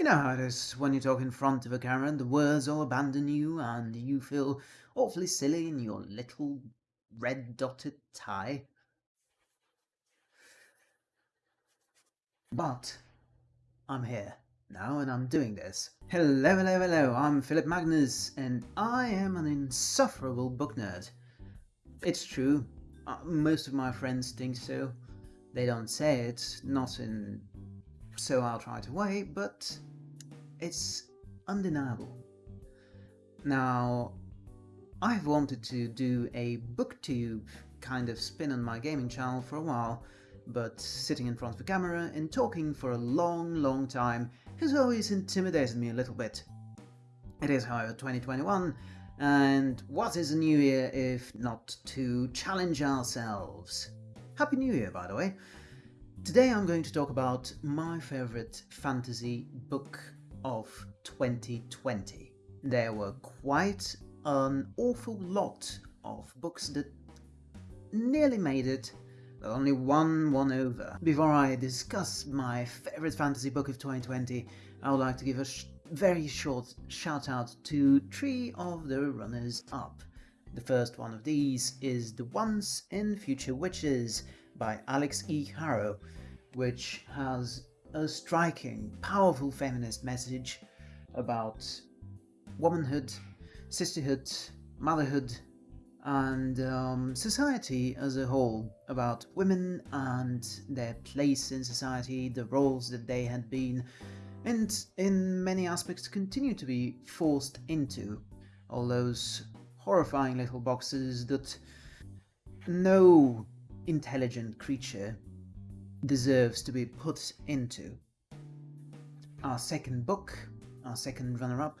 You know how it is when you talk in front of a camera and the words all abandon you and you feel awfully silly in your little red dotted tie. But I'm here now and I'm doing this. Hello, hello, hello, I'm Philip Magnus and I am an insufferable book nerd. It's true, uh, most of my friends think so. They don't say it, not in so try to wait, but it's undeniable. Now, I've wanted to do a booktube kind of spin on my gaming channel for a while, but sitting in front of the camera and talking for a long, long time has always intimidated me a little bit. It is, however, 2021, and what is a new year if not to challenge ourselves? Happy New Year, by the way. Today I'm going to talk about my favorite fantasy book of 2020. There were quite an awful lot of books that nearly made it, but only one won over. Before I discuss my favorite fantasy book of 2020, I would like to give a sh very short shout out to three of the runners up. The first one of these is The Once and Future Witches by Alix E. Harrow, which has a striking, powerful feminist message about womanhood, sisterhood, motherhood, and um, society as a whole, about women and their place in society, the roles that they had been, and in many aspects continue to be forced into, all those horrifying little boxes that no intelligent creature deserves to be put into. Our second book, our second runner-up,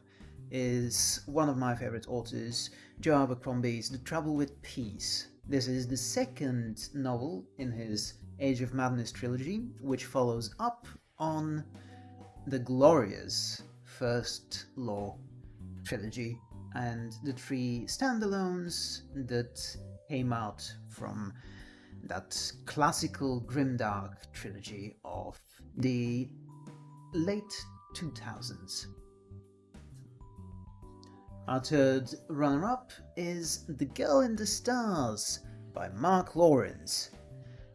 is one of my favorite authors, Joe Abercrombie's The Trouble with Peace. This is the second novel in his Age of Madness trilogy, which follows up on the glorious First Law trilogy and the three standalones that came out from that classical grimdark trilogy of the late 2000s. Our third runner-up is The Girl in the Stars by Mark Lawrence.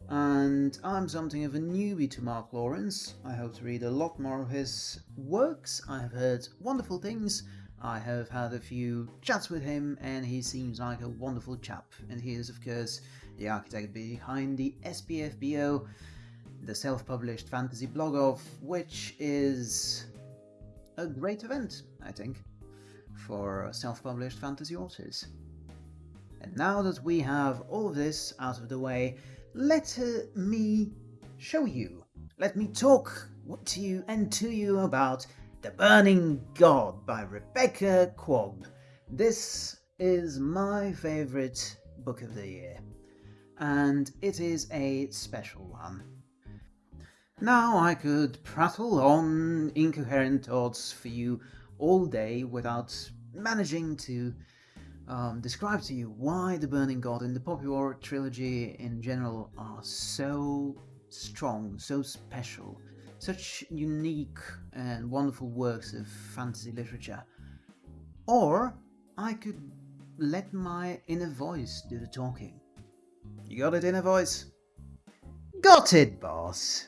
And I'm something of a newbie to Mark Lawrence. I hope to read a lot more of his works. I have heard wonderful things I have had a few chats with him and he seems like a wonderful chap and he is of course the architect behind the SPFBO, the self-published fantasy blog-off which is a great event, I think, for self-published fantasy authors. And now that we have all of this out of the way, let uh, me show you, let me talk to you and to you about the Burning God by Rebecca Kuang. This is my favourite book of the year, and it is a special one. Now I could prattle on incoherent thoughts for you all day without managing to um, describe to you why the Burning God and the Poppy War trilogy in general are so strong, so special, such unique and wonderful works of fantasy literature. Or I could let my inner voice do the talking. You got it, inner voice? Got it, boss!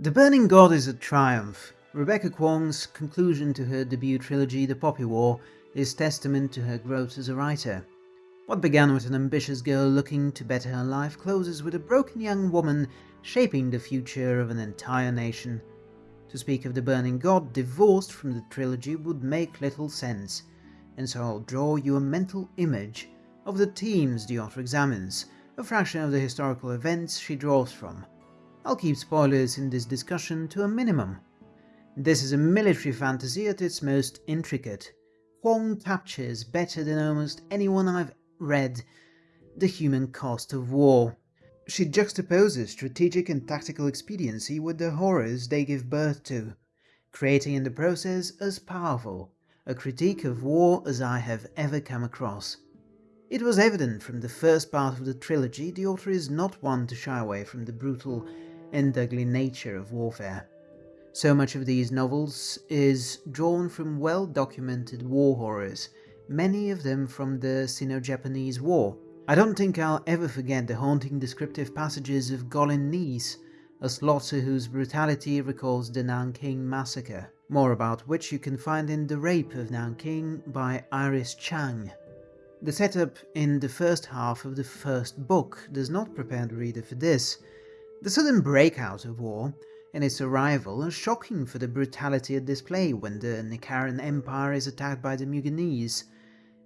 The Burning God is a triumph. Rebecca Kuang's conclusion to her debut trilogy, The Poppy War, is testament to her growth as a writer. What began with an ambitious girl looking to better her life closes with a broken young woman shaping the future of an entire nation. To speak of the Burning God divorced from the trilogy would make little sense, and so I'll draw you a mental image of the themes the author examines, a fraction of the historical events she draws from. I'll keep spoilers in this discussion to a minimum. This is a military fantasy at its most intricate. Kuang captures better than almost anyone I've read the human cost of war. She juxtaposes strategic and tactical expediency with the horrors they give birth to, creating in the process as powerful a critique of war as I have ever come across. It was evident from the first part of the trilogy the author is not one to shy away from the brutal and ugly nature of warfare. So much of these novels is drawn from well-documented war horrors, many of them from the Sino-Japanese War. I don't think I'll ever forget the haunting descriptive passages of Golyn Niis, a slaughter whose brutality recalls the Nanking Massacre, more about which you can find in The Rape of Nanking by Iris Chang. The setup in the first half of the first book does not prepare the reader for this. The sudden breakout of war and its arrival are shocking for the brutality at display when the Nikaran Empire is attacked by the Mugenese.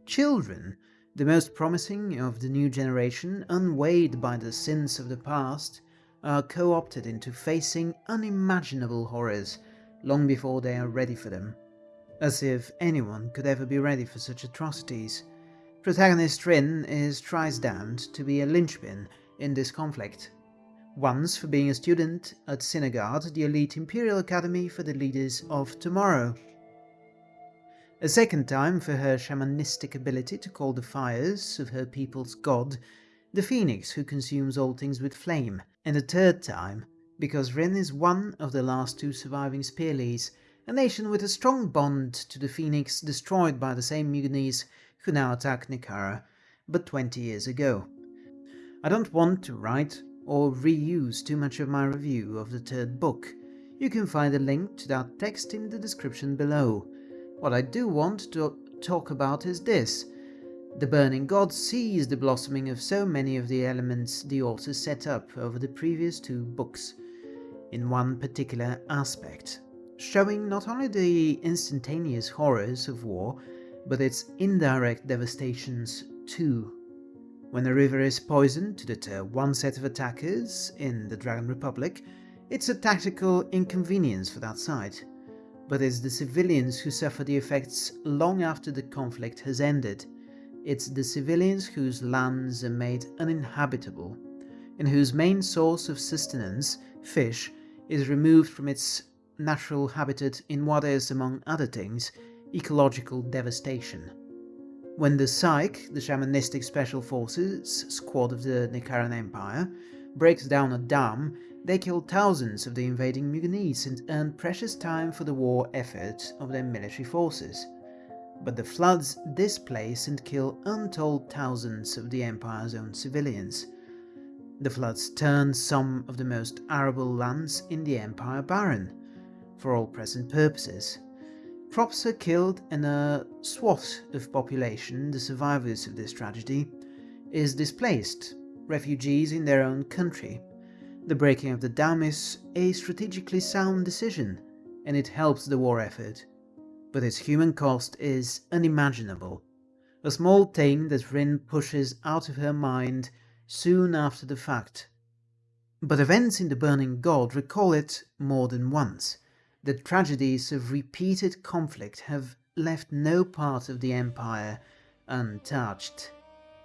Children, the most promising of the new generation, unweighed by the sins of the past, are co-opted into facing unimaginable horrors long before they are ready for them. As if anyone could ever be ready for such atrocities. Protagonist Rin is tries damned to be a linchpin in this conflict. Once for being a student at Sinegard, the elite Imperial Academy for the leaders of tomorrow. A second time for her shamanistic ability to call the fires of her people's god, the phoenix who consumes all things with flame, and a third time because Rin is one of the last two surviving Speerlies, a nation with a strong bond to the Phoenix destroyed by the same Mugenese who now attacked Nikara, but 20 years ago. I don't want to write or reuse too much of my review of the third book. You can find a link to that text in the description below. What I do want to talk about is this. The Burning God sees the blossoming of so many of the elements the author set up over the previous two books in one particular aspect, showing not only the instantaneous horrors of war, but its indirect devastations too. When a river is poisoned to deter one set of attackers in the Dragon Republic, it's a tactical inconvenience for that side, but it's the civilians who suffer the effects long after the conflict has ended. It's the civilians whose lands are made uninhabitable, and whose main source of sustenance, fish, is removed from its natural habitat in what is, among other things, ecological devastation. When the Cike, the shamanistic special forces squad of the Nikaran Empire, breaks down a dam, they kill thousands of the invading Mugenese and earn precious time for the war effort of their military forces. But the floods displace and kill untold thousands of the Empire's own civilians. The floods turn some of the most arable lands in the Empire barren, for all present purposes. Crops are killed and a swath of population, the survivors of this tragedy, is displaced, refugees in their own country. The breaking of the dam is a strategically sound decision, and it helps the war effort. But its human cost is unimaginable. A small thing that Rin pushes out of her mind soon after the fact. But events in the Burning God recall it more than once. The tragedies of repeated conflict have left no part of the Empire untouched,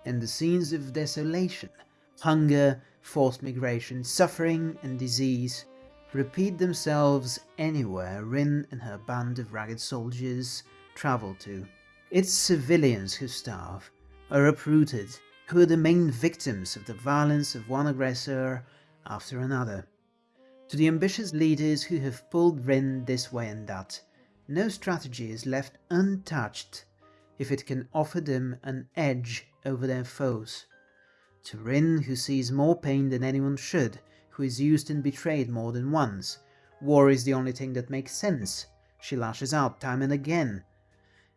and the scenes of desolation, hunger, forced migration, suffering and disease repeat themselves anywhere Rin and her band of ragged soldiers travel to. It's civilians who starve, are uprooted, who are the main victims of the violence of one aggressor after another. To the ambitious leaders who have pulled Rin this way and that, no strategy is left untouched if it can offer them an edge over their foes. To Rin, who sees more pain than anyone should, who is used and betrayed more than once, war is the only thing that makes sense. She lashes out time and again,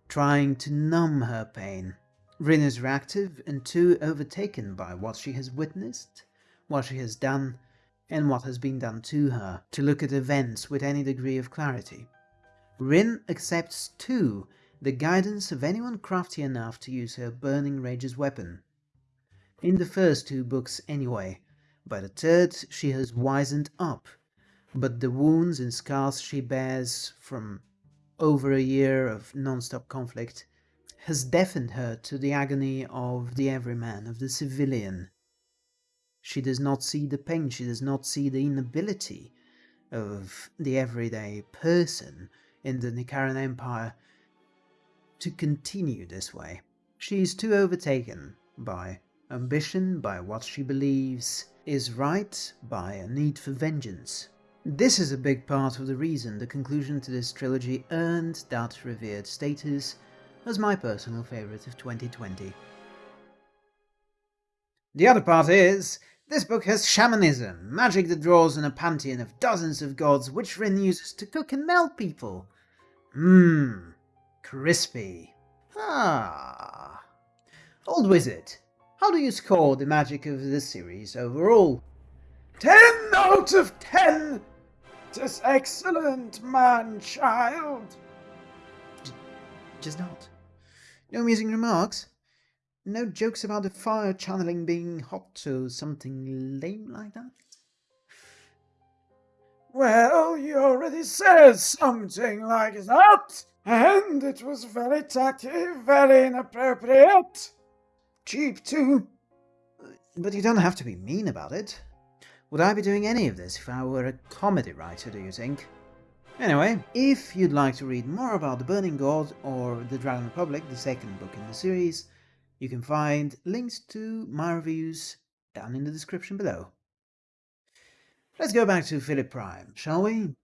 trying to numb her pain. Rin is reactive and too overtaken by what she has witnessed, what she has done, and what has been done to her, to look at events with any degree of clarity. Rin accepts too the guidance of anyone crafty enough to use her burning rage as weapon. In the first two books anyway, by the third she has wizened up, but the wounds and scars she bears from over a year of non-stop conflict has deafened her to the agony of the everyman, of the civilian, she does not see the pain, she does not see the inability of the everyday person in the Nikaran Empire to continue this way. She is too overtaken by ambition, by what she believes is right, by a need for vengeance. This is a big part of the reason the conclusion to this trilogy earned that revered status as my personal favourite of 2020. The other part is, this book has shamanism, magic that draws on a pantheon of dozens of gods which Rin uses to cook and melt people. Mmm, crispy. Ah. Old Wizard, how do you score the magic of this series overall? 10 out of 10! Tis excellent, man-child! Just not. No amusing remarks? No jokes about the fire channeling being hot or something lame like that? Well, you already said something like that, and it was very tacky, very inappropriate. Cheap too. But you don't have to be mean about it. Would I be doing any of this if I were a comedy writer, do you think? Anyway, if you'd like to read more about The Burning God or The Dragon Republic, the second book in the series, you can find links to my reviews down in the description below. Let's go back to Philip Prime, shall we?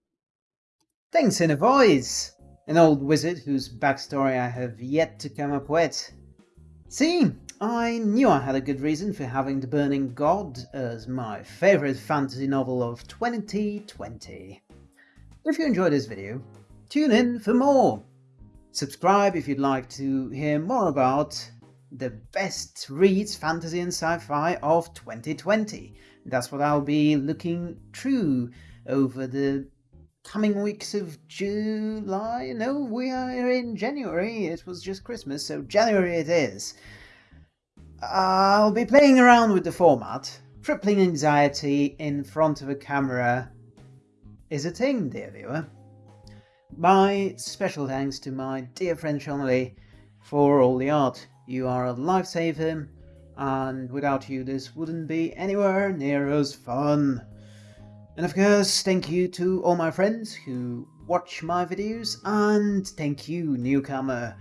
Thanks in a voice! An old wizard whose backstory I have yet to come up with. See, I knew I had a good reason for having The Burning God as my favourite fantasy novel of 2020. If you enjoyed this video, tune in for more. Subscribe if you'd like to hear more about the best reads fantasy and sci-fi of 2020. That's what I'll be looking through over the coming weeks of July. No, we are in January. It was just Christmas, so January it is. I'll be playing around with the format. Crippling anxiety in front of a camera is a thing, dear viewer. My special thanks to my dear friend Shonley for all the art. You are a lifesaver, and without you this wouldn't be anywhere near as fun. And of course, thank you to all my friends who watch my videos, and thank you, newcomer,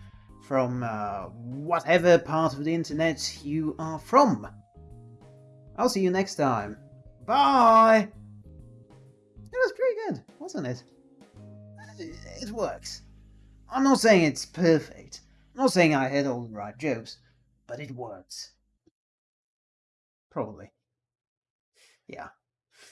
from uh, whatever part of the internet you are from. I'll see you next time. Bye! It was pretty good, wasn't it? It works. I'm not saying it's perfect. Not saying I hit all the right jokes, but it works. Probably. Yeah.